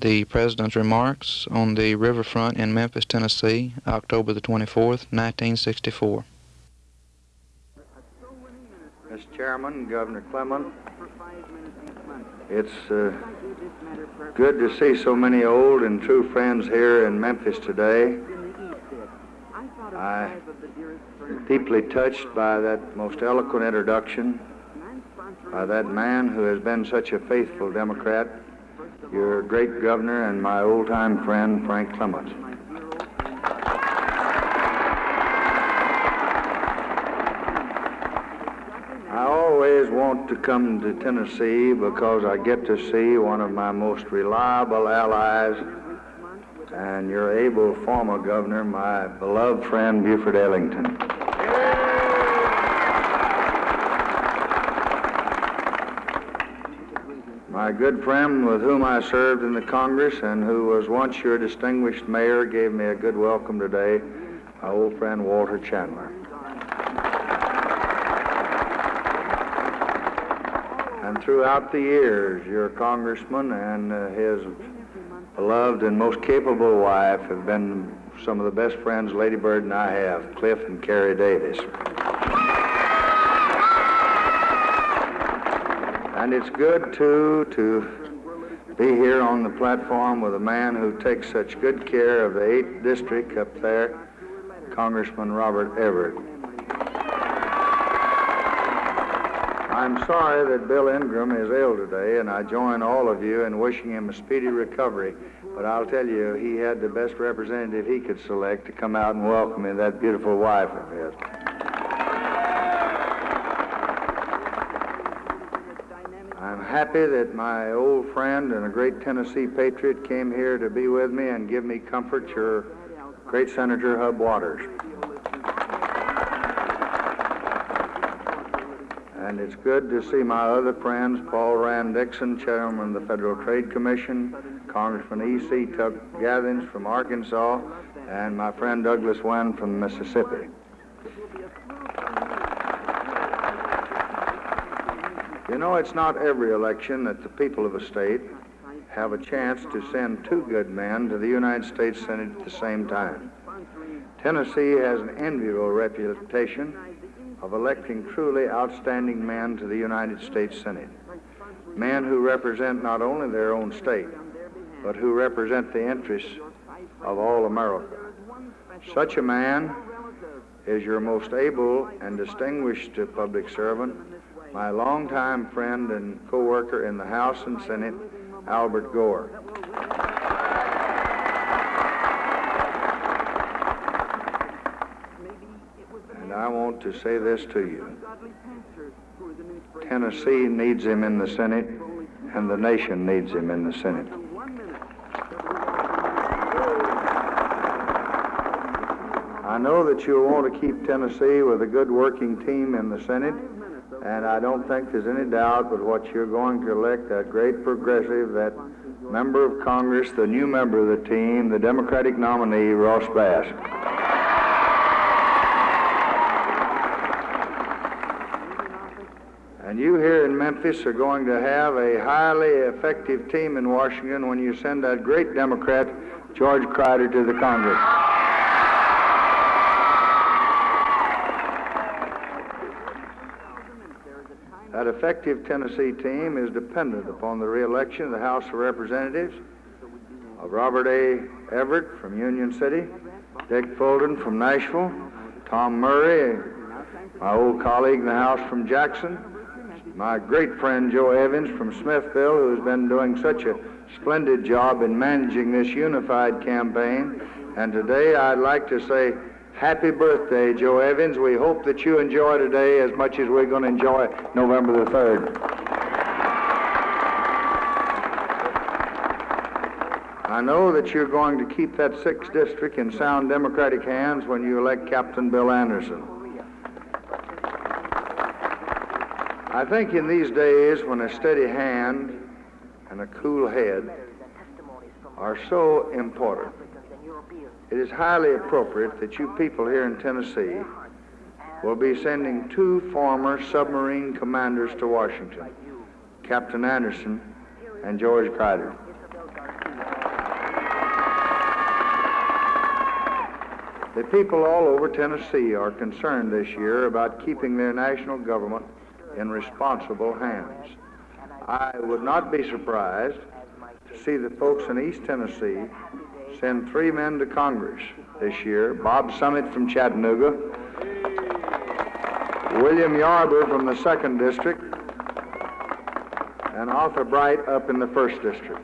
the President's remarks on the riverfront in Memphis, Tennessee, October the 24th, 1964. Mr. Chairman, Governor Clement, it's uh, good to see so many old and true friends here in Memphis today. I deeply touched by that most eloquent introduction by that man who has been such a faithful Democrat, your great governor and my old-time friend, Frank Clements. I always want to come to Tennessee because I get to see one of my most reliable allies and your able former governor, my beloved friend Buford Ellington. My good friend with whom I served in the Congress and who was once your distinguished mayor gave me a good welcome today, my old friend Walter Chandler. And throughout the years, your congressman and uh, his beloved and most capable wife have been some of the best friends Lady Bird and I have, Cliff and Carrie Davis. And it's good, too, to be here on the platform with a man who takes such good care of the 8th District up there, Congressman Robert Everett. I'm sorry that Bill Ingram is ill today, and I join all of you in wishing him a speedy recovery. But I'll tell you, he had the best representative he could select to come out and welcome me, that beautiful wife of his. I'm happy that my old friend and a great Tennessee patriot came here to be with me and give me comfort, your great Senator Hub Walters. And it's good to see my other friends, Paul Rand Dixon, Chairman of the Federal Trade Commission, Congressman E.C. Tuck Gathings from Arkansas, and my friend Douglas Wynn from Mississippi. You know, it's not every election that the people of a state have a chance to send two good men to the United States Senate at the same time. Tennessee has an enviable reputation of electing truly outstanding men to the United States Senate. Men who represent not only their own state, but who represent the interests of all America. Such a man is your most able and distinguished public servant, my longtime friend and co-worker in the House and Senate, Albert Gore. And I want to say this to you. Tennessee needs him in the Senate, and the nation needs him in the Senate. I know that you'll want to keep Tennessee with a good working team in the Senate, and I don't think there's any doubt but what you're going to elect that great progressive, that member of Congress, the new member of the team, the Democratic nominee, Ross Bass. And you here in Memphis are going to have a highly effective team in Washington when you send that great Democrat, George Grider, to the Congress. Effective Tennessee team is dependent upon the reelection of the House of Representatives of Robert A. Everett from Union City, Dick Fulton from Nashville, Tom Murray, my old colleague in the House from Jackson, my great friend Joe Evins from Smithville, who's been doing such a splendid job in managing this unified campaign. And today I'd like to say happy birthday, Joe Evins. We hope that you enjoy today as much as we're going to enjoy November the 3rd. I know that you're going to keep that 6th district in sound Democratic hands when you elect Captain Bill Anderson. I think in these days when a steady hand and a cool head are so important, it is highly appropriate that you people here in Tennessee will be sending two former submarine commanders to Washington, Captain Anderson and George Grider. The people all over Tennessee are concerned this year about keeping their national government in responsible hands. I would not be surprised to see the folks in East Tennessee send three men to Congress this year Bob Summit from Chattanooga, William Yarber from the second district, and Arthur Bright up in the first district.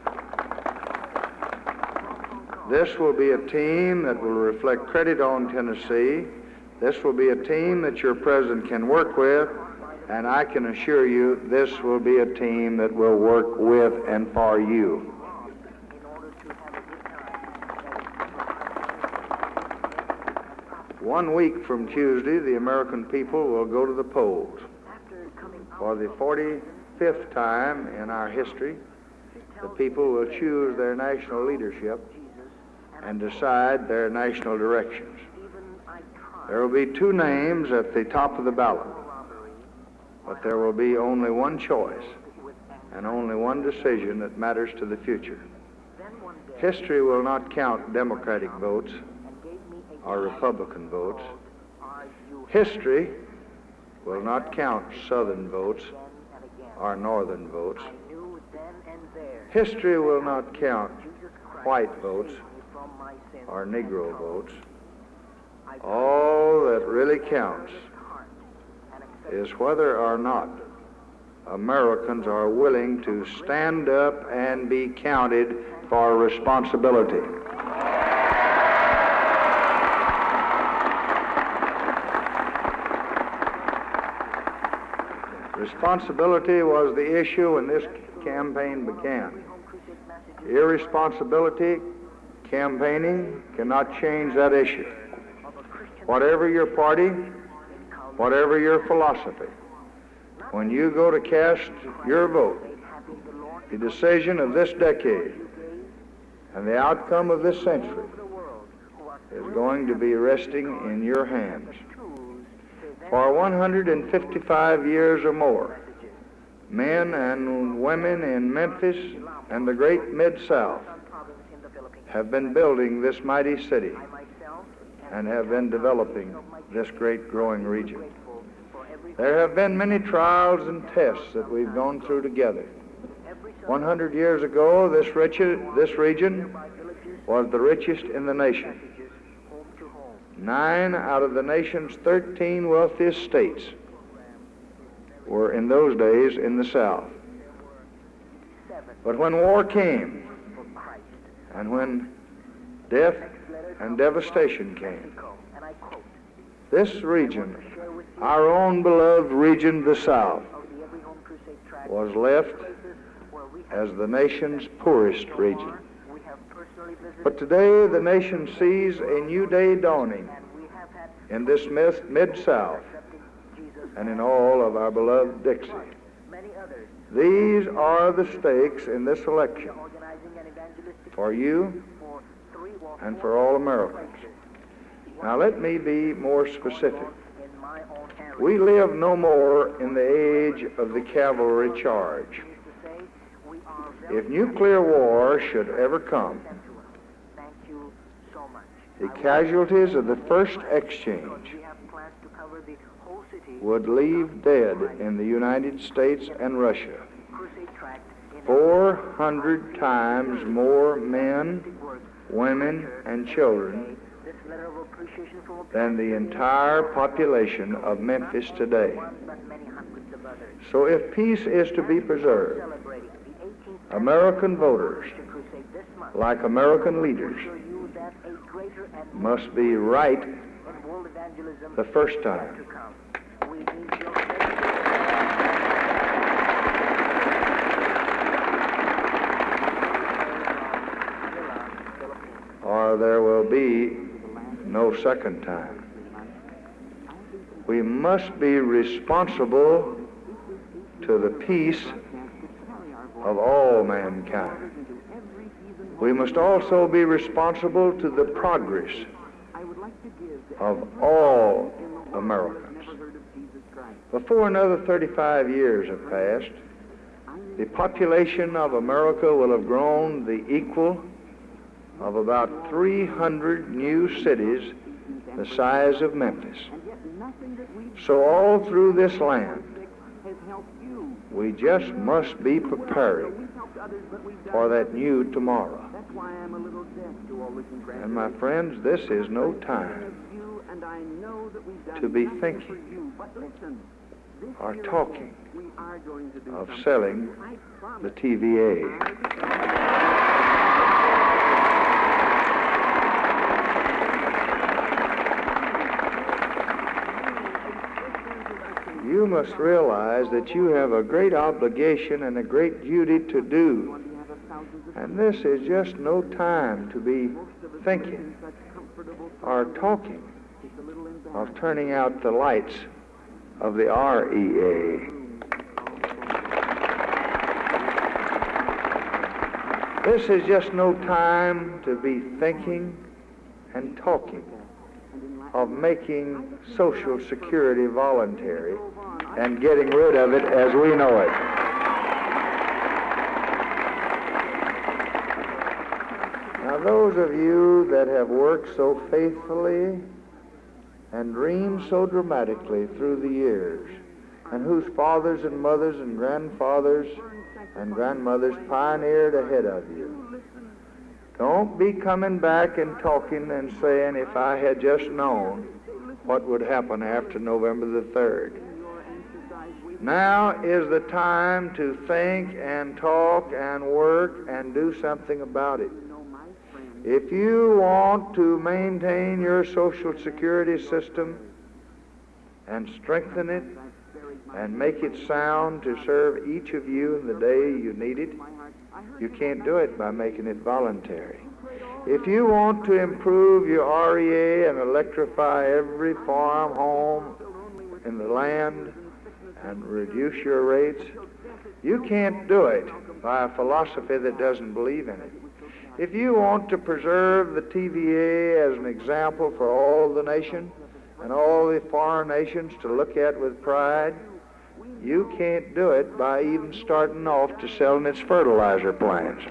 This will be a team that will reflect credit on Tennessee. This will be a team that your president can work with, and I can assure you this will be a team that will work with and for you. One week from Tuesday, the American people will go to the polls. For the 45th time in our history, the people will choose their national leadership and decide their national directions. There will be two names at the top of the ballot, but there will be only one choice and only one decision that matters to the future. History will not count Democratic votes or Republican votes. History will not count Southern votes or Northern votes. History will not count white votes or Negro votes. All that really counts is whether or not Americans are willing to stand up and be counted for responsibility. Responsibility was the issue when this campaign began. Irresponsibility campaigning cannot change that issue. Whatever your party, whatever your philosophy, when you go to cast your vote, the decision of this decade and the outcome of this century is going to be resting in your hands. For 155 years or more, men and women in Memphis and the great Mid-South have been building this mighty city and have been developing this great growing region. There have been many trials and tests that we've gone through together. 100 years ago, this, rich, this region was the richest in the nation. Nine out of the nation's 13 wealthiest states were in those days in the South. But when war came, and when death and devastation came, this region, our own beloved region, the South, was left as the nation's poorest region. But today the nation sees a new day dawning in this mid-South and in all of our beloved Dixie. These are the stakes in this election for you and for all Americans. Now let me be more specific. We live no more in the age of the cavalry charge. If nuclear war should ever come, the casualties of the first exchange would leave dead in the United States and Russia 400 times more men, women, and children than the entire population of Memphis today. So if peace is to be preserved, American voters, like American leaders, must be right the first time. Or there will be no second time. We must be responsible to the peace of all mankind. We must also be responsible to the progress of all Americans. Before another 35 years have passed, the population of America will have grown the equal of about 300 new cities the size of Memphis. So all through this land, we just must be preparing for that new tomorrow. And my friends, this is no time to be thinking or talking of selling the TVA. You must realize that you have a great obligation and a great duty to do. And this is just no time to be thinking or talking of turning out the lights of the REA. This is just no time to be thinking and talking of making Social Security voluntary and getting rid of it as we know it. Now, those of you that have worked so faithfully and dreamed so dramatically through the years, and whose fathers and mothers and grandfathers and grandmothers pioneered ahead of you, don't be coming back and talking and saying, if I had just known what would happen after November the 3rd. Now is the time to think and talk and work and do something about it. If you want to maintain your Social Security system and strengthen it and make it sound to serve each of you in the day you need it, you can't do it by making it voluntary. If you want to improve your REA and electrify every farm home in the land and reduce your rates, you can't do it by a philosophy that doesn't believe in it. If you want to preserve the TVA as an example for all the nation and all the foreign nations to look at with pride, you can't do it by even starting off to selling its fertilizer plants.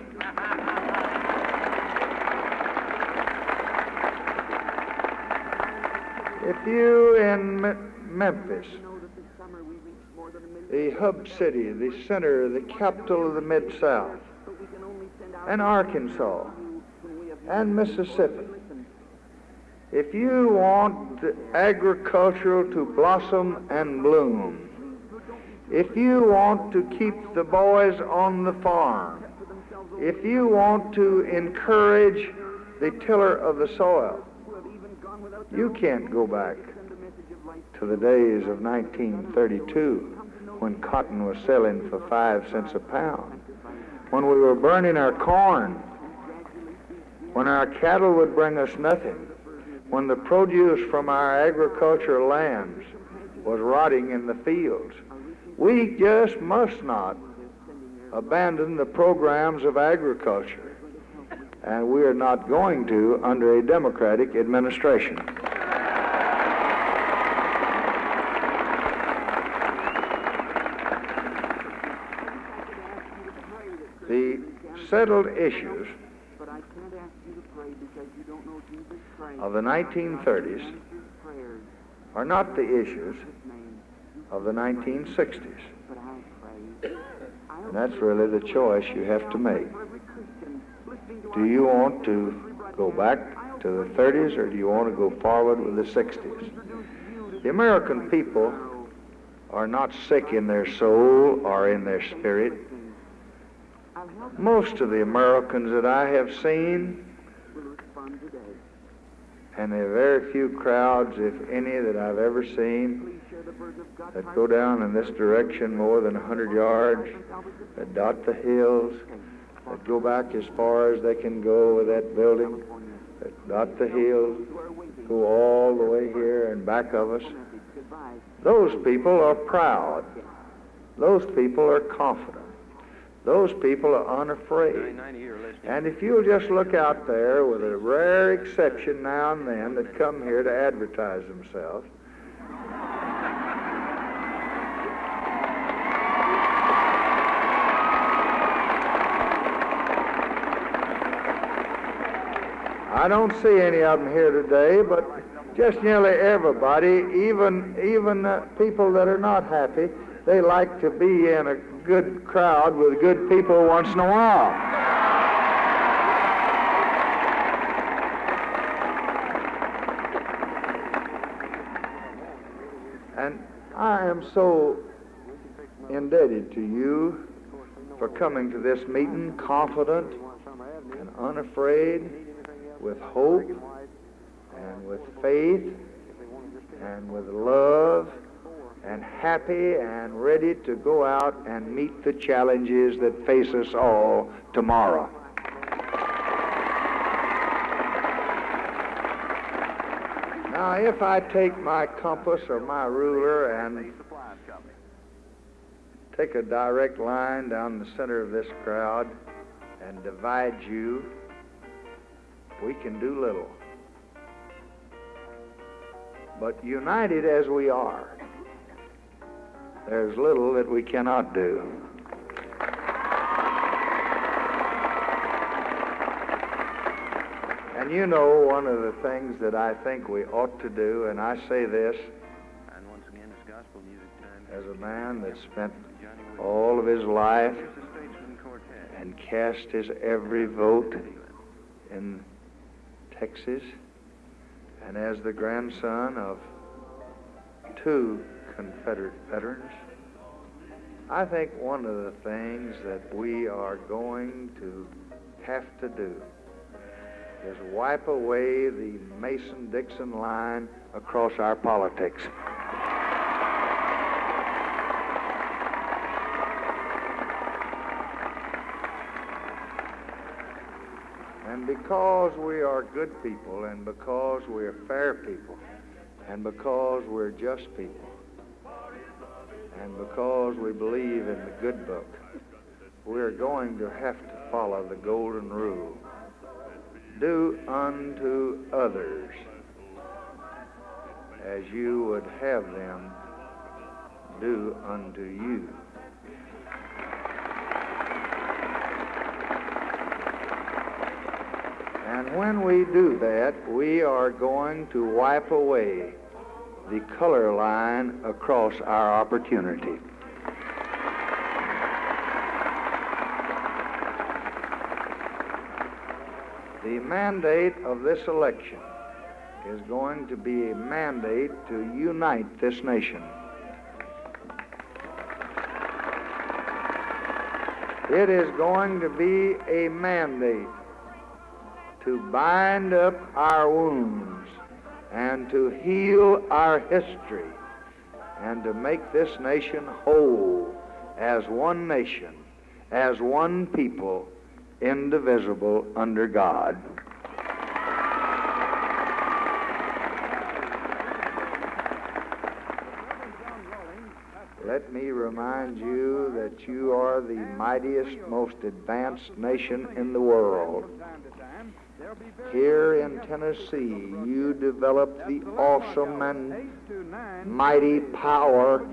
If you in Memphis, the hub city, the center, the capital of the Mid South, and Arkansas, and Mississippi, if you want agriculture to blossom and bloom, if you want to keep the boys on the farm, if you want to encourage the tiller of the soil, you can't go back to the days of 1932 when cotton was selling for five cents a pound, when we were burning our corn, when our cattle would bring us nothing, when the produce from our agricultural lands was rotting in the fields. We just must not abandon the programs of agriculture, and we are not going to under a Democratic administration. The settled issues of the 1930s are not the issues of the 1960s. And that's really the choice you have to make. Do you want to go back to the 30s or do you want to go forward with the 60s? The American people are not sick in their soul or in their spirit. Most of the Americans that I have seen, and there are very few crowds, if any, that I've ever seen, that go down in this direction more than 100 yards, that dot the hills, that go back as far as they can go with that building, that dot the hills, go all the way here and back of us. Those people are proud. Those people are confident. Those people are unafraid. And if you'll just look out there with a rare exception now and then that come here to advertise themselves, I don't see any of them here today, but just nearly everybody, even even uh, people that are not happy, they like to be in a good crowd with good people once in a while. And I am so indebted to you for coming to this meeting confident and unafraid, with hope and with faith and with love and happy and ready to go out and meet the challenges that face us all tomorrow. Now, if I take my compass or my ruler and take a direct line down the center of this crowd and divide you, we can do little. But united as we are, there's little that we cannot do. And you know, one of the things that I think we ought to do, and I say this And once again, it's gospel music time. as a man that spent all of his life Here's the Statesman Quartet. and cast his every vote in Texas, and as the grandson of two Confederate veterans, I think one of the things that we are going to have to do is wipe away the Mason Dixon line across our politics. And because we are good people, and because we're fair people, and because we're just people, and because we believe in the good book, we're going to have to follow the golden rule. Do unto others as you would have them do unto you. And when we do that, we are going to wipe away the color line across our opportunity. The mandate of this election is going to be a mandate to unite this nation. It is going to be a mandate to bind up our wounds and to heal our history and to make this nation whole as one nation, as one people, indivisible under God. Let me remind you that you are the mightiest, most advanced nation in the world. Here in Tennessee, you developed the awesome and mighty power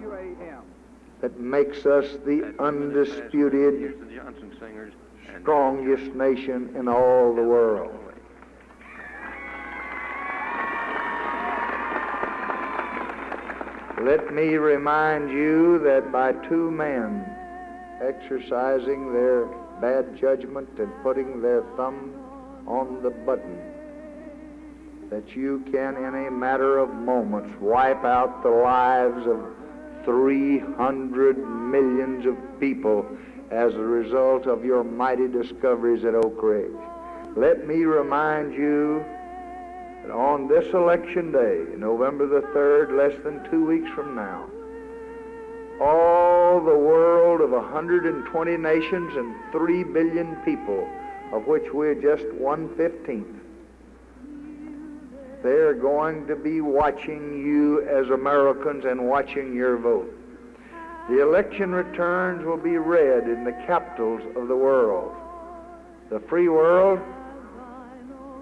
that makes us the undisputed, Here's the Johnson Singers. and- strongest nation in all the world. Let me remind you that by two men exercising their bad judgment and putting their thumb on the button, that you can, in a matter of moments, wipe out the lives of 300 millions of people as a result of your mighty discoveries at Oak Ridge. Let me remind you that on this election day, November the 3rd, less than two weeks from now, all the world of 120 nations and 3 billion people, of which we're just one fifteenth, they're going to be watching you as Americans and watching your vote. The election returns will be read in the capitals of the world the free world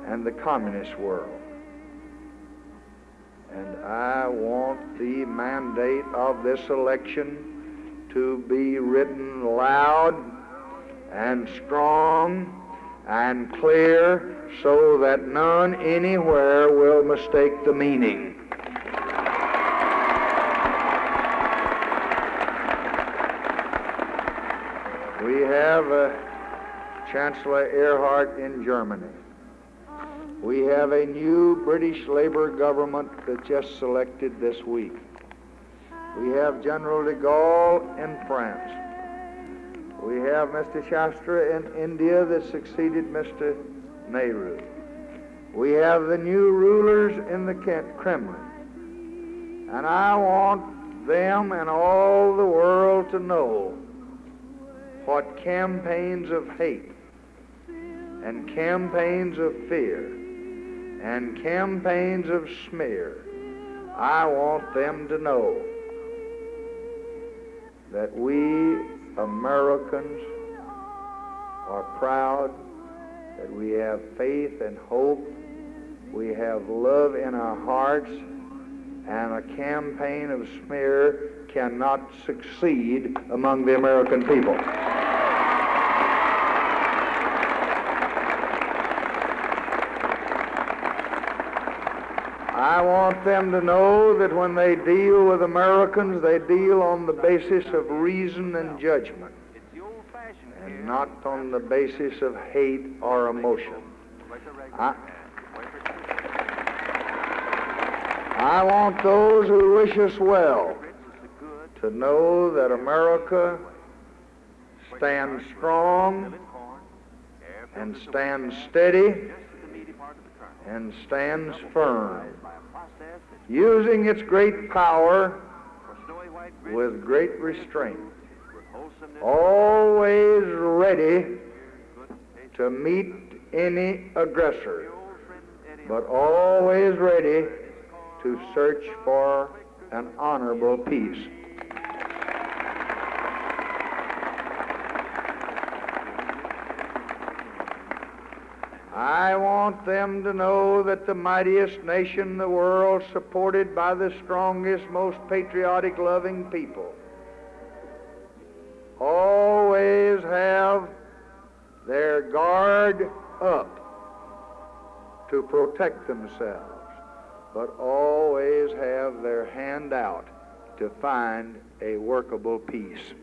and the communist world. And I want the mandate of this election to be written loud and strong and clear so that none anywhere will mistake the meaning. We have uh, Chancellor Erhard in Germany. We have a new British Labour government that just selected this week. We have General de Gaulle in France. We have Mr. Shastri in India that succeeded Mr. Nehru. We have the new rulers in the Kremlin. And I want them and all the world to know what campaigns of hate and campaigns of fear and campaigns of smear, I want them to know that we Americans are proud, that we have faith and hope, we have love in our hearts, and a campaign of smear cannot succeed among the American people. I want them to know that when they deal with Americans, they deal on the basis of reason and judgment, and not on the basis of hate or emotion. I, I want those who wish us well to know that America stands strong and stands steady and stands firm, using its great power with great restraint, always ready to meet any aggressor, but always ready to search for an honorable peace. I want them to know that the mightiest nation in the world, supported by the strongest, most patriotic, loving people, always have their guard up to protect themselves, but always have their hand out to find a workable peace.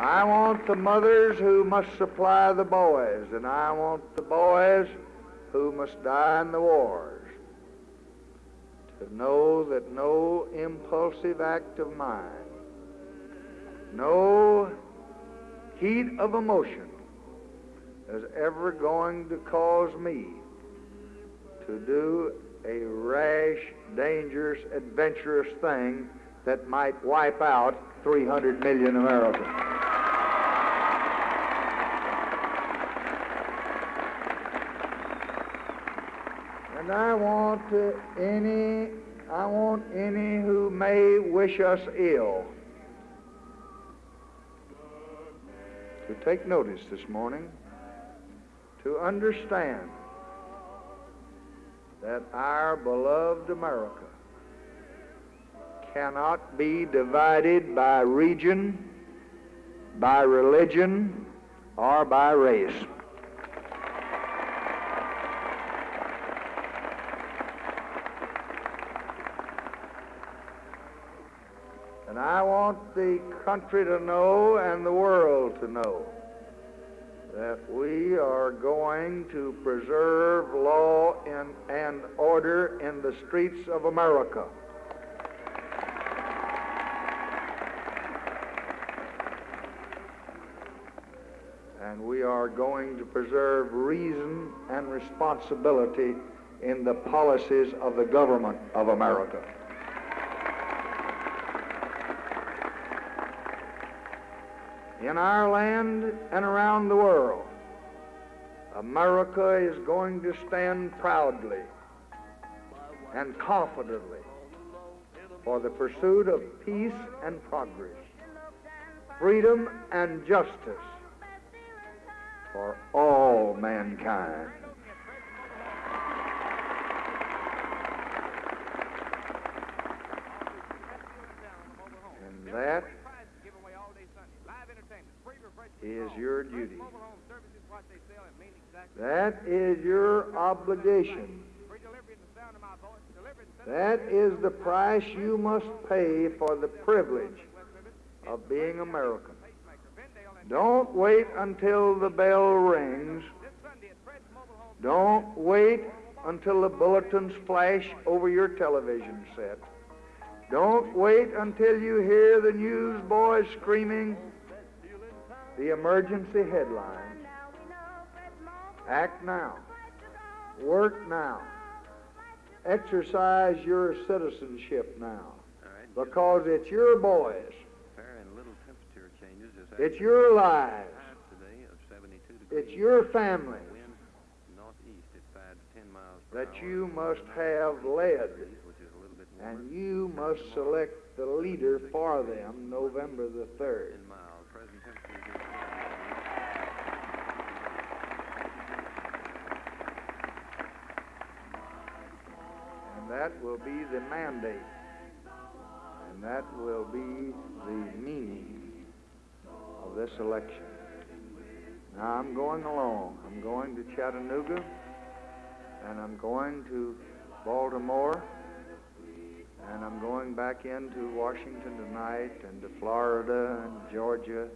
I want the mothers who must supply the boys, and I want the boys who must die in the wars. To know that no impulsive act of mine, no heat of emotion is ever going to cause me to do a rash, dangerous, adventurous thing that might wipe out 300 million Americans. And I want any, I want any who may wish us ill to take notice this morning, to understand that our beloved America cannot be divided by region, by religion, or by race. And I want the country to know and the world to know that we are going to preserve law and, order in the streets of America. And we are going to preserve reason and responsibility in the policies of the government of America. in our land and around the world, America is going to stand proudly and confidently for the pursuit of peace and progress, freedom and justice for all mankind. And that is your duty. That is your obligation. That is the price you must pay for the privilege of being American. Don't wait until the bell rings. Don't wait until the bulletins flash over your television set. Don't wait until you hear the newsboys screaming the emergency headlines. Act now. Work now. Exercise your citizenship now. Because it's your boys. Fair and little temperature changes this It's your lives. High today of 72 degrees. It's your family Wind northeast at 5 to 10 miles per that you must have led. And you must select the leader for them November the 3rd. 10 miles. Present temperature is And that will be the mandate. And that will be the meaning of this election. Now I'm going along. I'm going to Chattanooga and I'm going to Baltimore and I'm going back into Washington tonight and to Florida and Georgia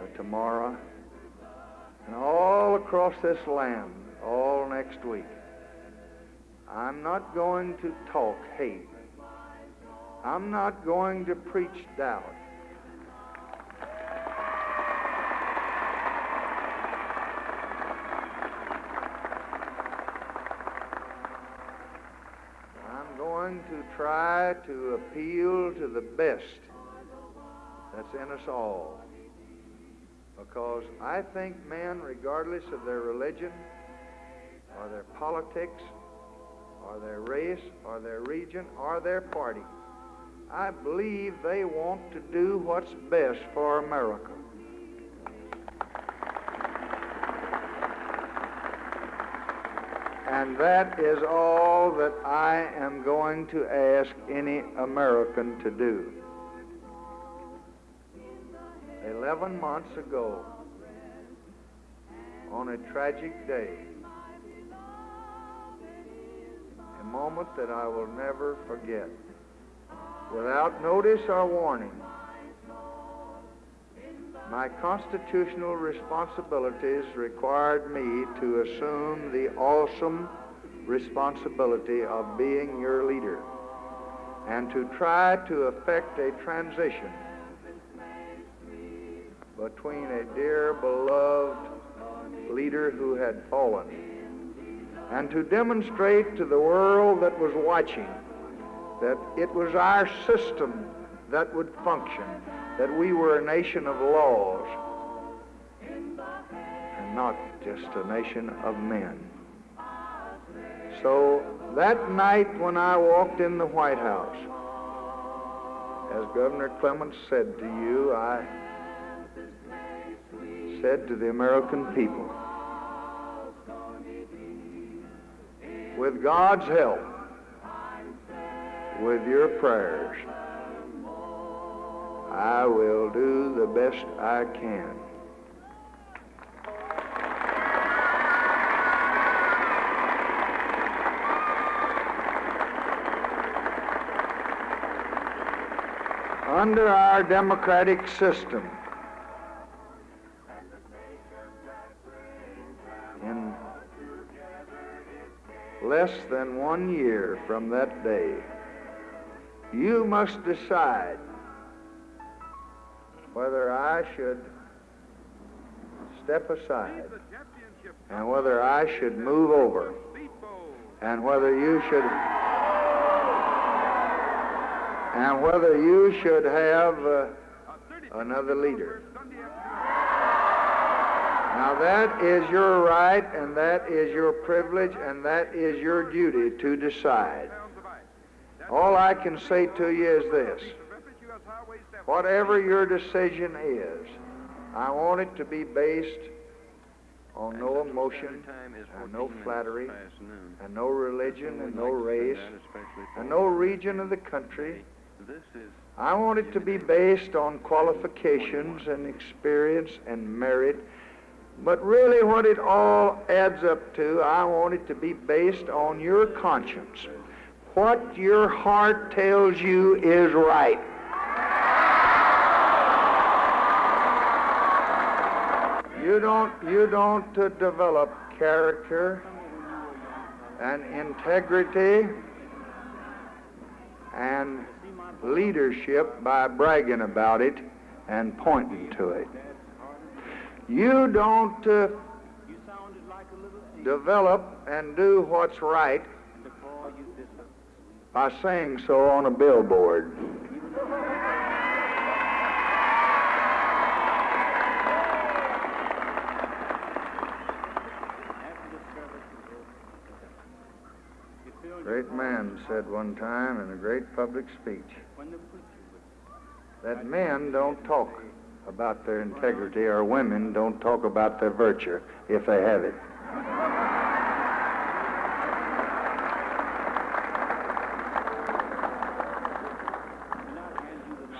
uh, tomorrow and all across this land all next week. I'm not going to talk hate. I'm not going to preach doubt. I'm going to try to appeal to the best that's in us all. Because I think men, regardless of their religion or their politics, or their race, or their region, or their party. I believe they want to do what's best for America. And that is all that I am going to ask any American to do. Eleven months ago, on a tragic day, a moment that I will never forget. Without notice or warning, my constitutional responsibilities required me to assume the awesome responsibility of being your leader and to try to effect a transition between a dear, beloved leader who had fallen and to demonstrate to the world that was watching that it was our system that would function, that we were a nation of laws and not just a nation of men. So that night when I walked in the White House, as Governor Clements said to you, I said to the American people, with God's help, with your prayers, I will do the best I can. Under our democratic system, in less than one year from that day, you must decide whether I should step aside and whether I should move over and whether you should and whether you should have uh, another leader. Now that is your right and that is your privilege and that is your duty to decide. All I can say to you is this. Whatever your decision is, I want it to be based on no emotion and no flattery and no religion and no like to send race and no region of the country I want it to be based on qualifications and experience and merit. But really, what it all adds up to, I want it to be based on your conscience. What your heart tells you is right. You don't, you don't uh, develop character and integrity and leadership by bragging about it and pointing to it. You don't uh, develop and do what's right by saying so on a billboard. Great man said one time in a great public speech that men don't talk about their integrity or women don't talk about their virtue if they have it.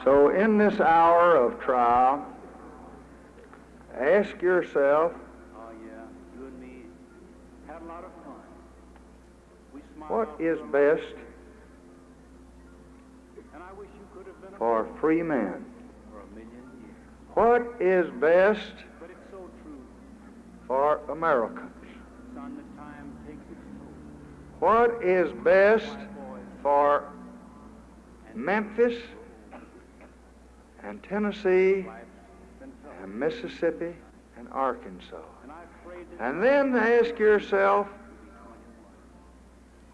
So, in this hour of trial, ask yourself Oh, yeah, you and me had a lot of fun. We smiled what all is through 'em, best And I wish you could have been best for free men. for a million years. What is best But it's so true, for Americans? son, that time takes its toll. What is best for Memphis and Tennessee life's been tough. and Mississippi and Arkansas? And I prayed that And then ask yourself, you'd be 21.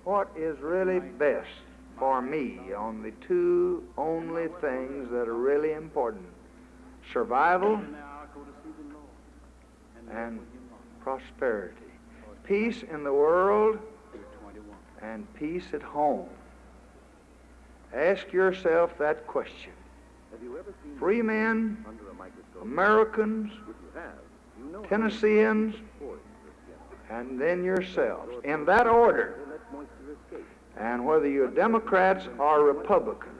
What is really best for me on the two only things that are really important survival And prosperity, peace in the world and peace at home. Ask yourself that question. Free men? Americans, Tennesseans, and then yourselves, in that order. They let moisture escape. And whether you're Democrats or Republicans,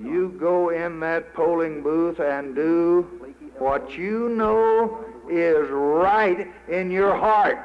you go in that polling booth and do what you know is right in your heart.